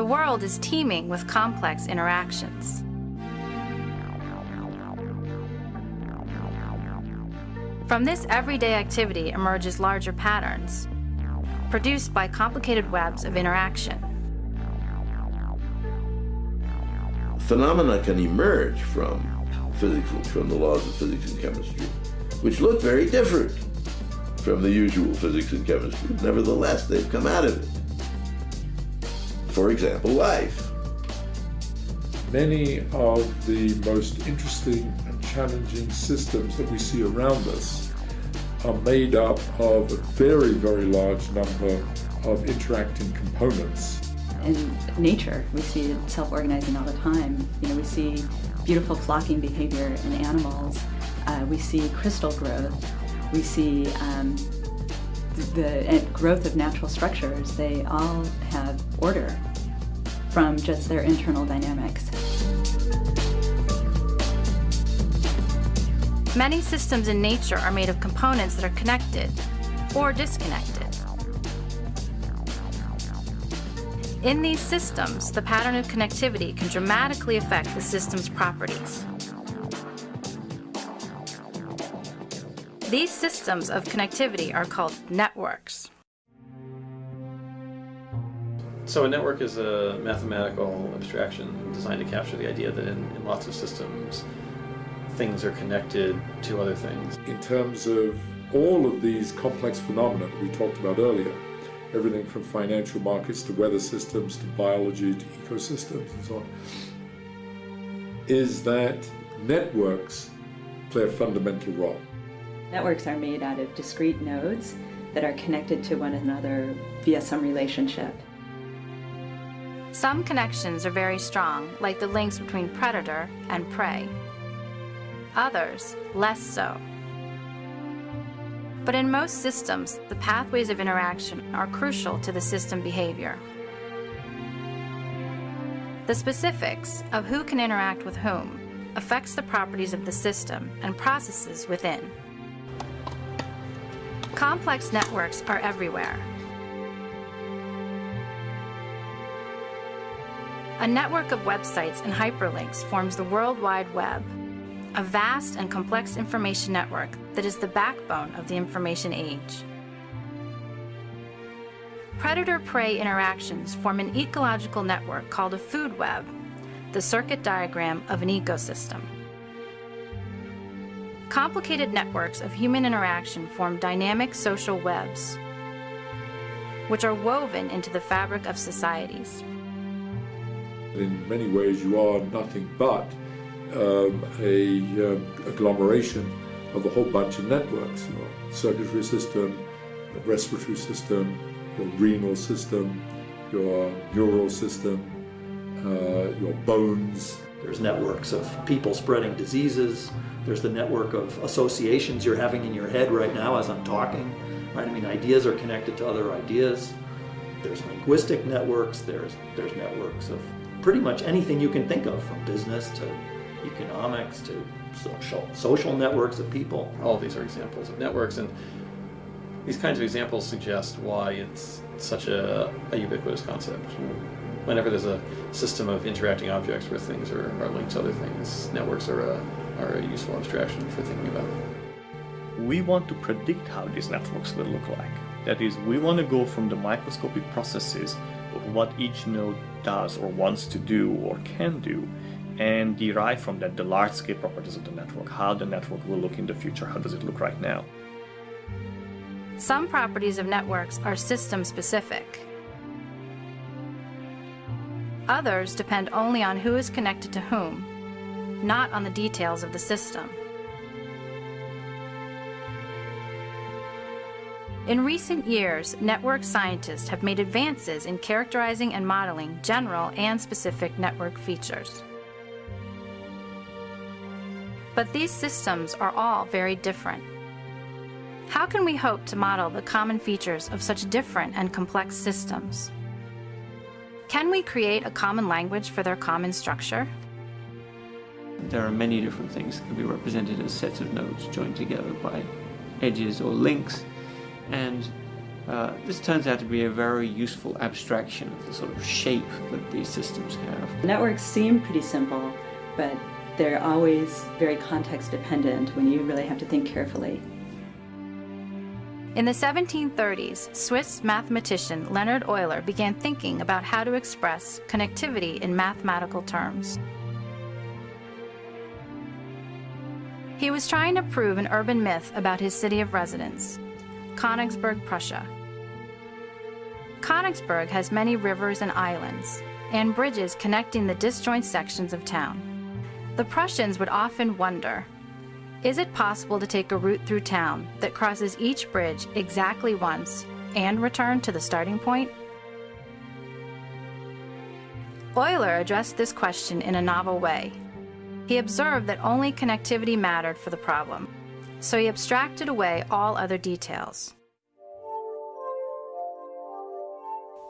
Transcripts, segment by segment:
The world is teeming with complex interactions. From this everyday activity emerges larger patterns, produced by complicated webs of interaction. Phenomena can emerge from physics, from the laws of physics and chemistry, which look very different from the usual physics and chemistry. Nevertheless, they've come out of it. For example, life. Many of the most interesting and challenging systems that we see around us are made up of a very, very large number of interacting components. In nature, we see self-organizing all the time. You know, we see beautiful flocking behavior in animals. Uh, we see crystal growth. We see um, the growth of natural structures. They all have order from just their internal dynamics. Many systems in nature are made of components that are connected or disconnected. In these systems, the pattern of connectivity can dramatically affect the system's properties. These systems of connectivity are called networks. So a network is a mathematical abstraction designed to capture the idea that in, in lots of systems things are connected to other things. In terms of all of these complex phenomena that we talked about earlier, everything from financial markets to weather systems to biology to ecosystems and so on, is that networks play a fundamental role. Networks are made out of discrete nodes that are connected to one another via some relationship. Some connections are very strong, like the links between predator and prey others less so. But in most systems, the pathways of interaction are crucial to the system behavior. The specifics of who can interact with whom affects the properties of the system and processes within. Complex networks are everywhere. A network of websites and hyperlinks forms the World Wide Web, a vast and complex information network that is the backbone of the information age. Predator-prey interactions form an ecological network called a food web, the circuit diagram of an ecosystem. Complicated networks of human interaction form dynamic social webs, which are woven into the fabric of societies. In many ways, you are nothing but um, a um, agglomeration of a whole bunch of networks, your circulatory system, your respiratory system, your renal system, your neural system, uh, your bones. There's networks of people spreading diseases. There's the network of associations you're having in your head right now as I'm talking. Right? I mean, ideas are connected to other ideas. There's linguistic networks. There's there's networks of pretty much anything you can think of, from business to economics to social, social networks of people. All of these are examples of networks, and these kinds of examples suggest why it's such a, a ubiquitous concept. Whenever there's a system of interacting objects where things are, are linked to other things, networks are a, are a useful abstraction for thinking about it. We want to predict how these networks will look like. That is, we want to go from the microscopic processes of what each node does or wants to do or can do and derive from that the large-scale properties of the network, how the network will look in the future, how does it look right now. Some properties of networks are system-specific. Others depend only on who is connected to whom, not on the details of the system. In recent years, network scientists have made advances in characterizing and modeling general and specific network features. But these systems are all very different. How can we hope to model the common features of such different and complex systems? Can we create a common language for their common structure? There are many different things that can be represented as sets of nodes joined together by edges or links, and uh, this turns out to be a very useful abstraction of the sort of shape that these systems have. Networks seem pretty simple, but they're always very context dependent when you really have to think carefully. In the 1730s, Swiss mathematician Leonhard Euler began thinking about how to express connectivity in mathematical terms. He was trying to prove an urban myth about his city of residence, Königsberg, Prussia. Königsberg has many rivers and islands, and bridges connecting the disjoint sections of town. The Prussians would often wonder is it possible to take a route through town that crosses each bridge exactly once and return to the starting point? Euler addressed this question in a novel way. He observed that only connectivity mattered for the problem, so he abstracted away all other details.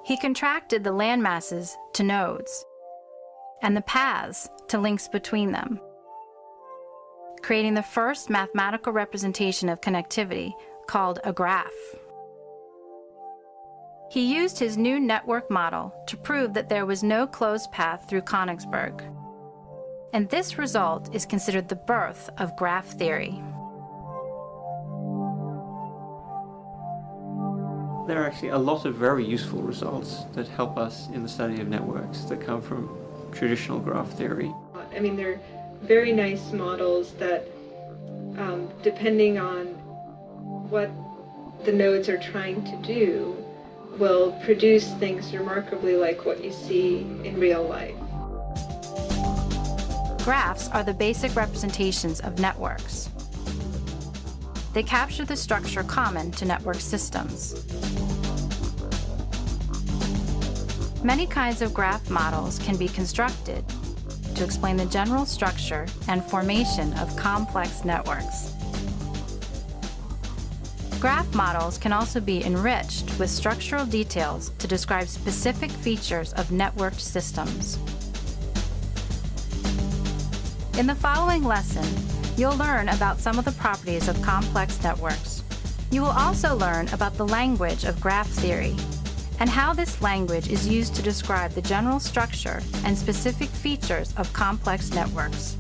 He contracted the landmasses to nodes and the paths to links between them, creating the first mathematical representation of connectivity called a graph. He used his new network model to prove that there was no closed path through Königsberg. And this result is considered the birth of graph theory. There are actually a lot of very useful results that help us in the study of networks that come from traditional graph theory. I mean, they're very nice models that, um, depending on what the nodes are trying to do, will produce things remarkably like what you see in real life. Graphs are the basic representations of networks. They capture the structure common to network systems. Many kinds of graph models can be constructed to explain the general structure and formation of complex networks. Graph models can also be enriched with structural details to describe specific features of networked systems. In the following lesson, you'll learn about some of the properties of complex networks. You will also learn about the language of graph theory and how this language is used to describe the general structure and specific features of complex networks.